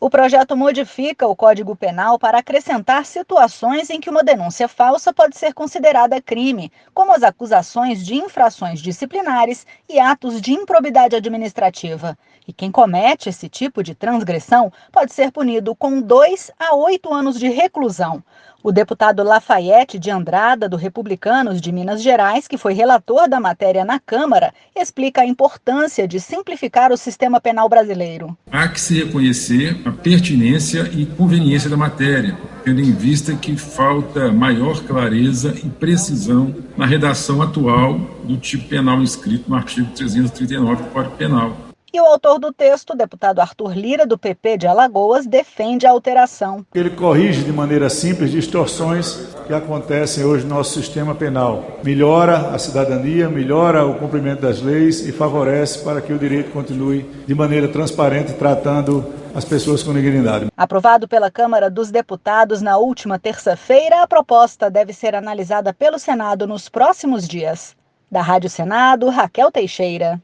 O projeto modifica o Código Penal para acrescentar situações em que uma denúncia falsa pode ser considerada crime, como as acusações de infrações disciplinares e atos de improbidade administrativa. E quem comete esse tipo de transgressão pode ser punido com dois a oito anos de reclusão. O deputado Lafayette de Andrada, do Republicanos de Minas Gerais, que foi relator da matéria na Câmara, explica a importância de simplificar o sistema penal brasileiro. Há que se reconhecer a pertinência e conveniência da matéria, tendo em vista que falta maior clareza e precisão na redação atual do tipo penal inscrito no artigo 339 do Código Penal. E o autor do texto, deputado Arthur Lira, do PP de Alagoas, defende a alteração. Ele corrige de maneira simples distorções que acontecem hoje no nosso sistema penal. Melhora a cidadania, melhora o cumprimento das leis e favorece para que o direito continue de maneira transparente, tratando as pessoas com dignidade. Aprovado pela Câmara dos Deputados na última terça-feira, a proposta deve ser analisada pelo Senado nos próximos dias. Da Rádio Senado, Raquel Teixeira.